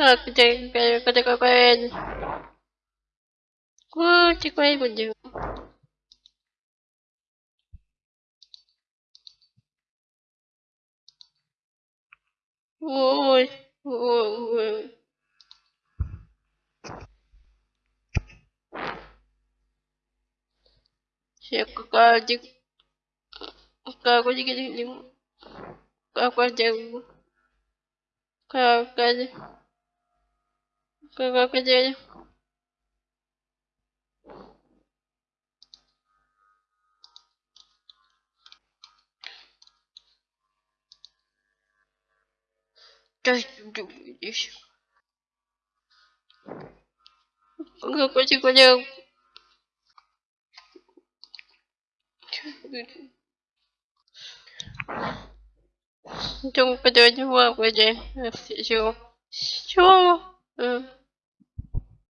Ờ, con chơi, con cái gì quen Quá, chơi quen mình dừng Ôi, ôi, ôi Sẽ có cơ chứ Cơ có gì cái gì Cơ có cái gì có chứ крокодиль. Сейчас ты будешь. Крокодил, крокодил. Думаю, подойдем в воде. Все. Все.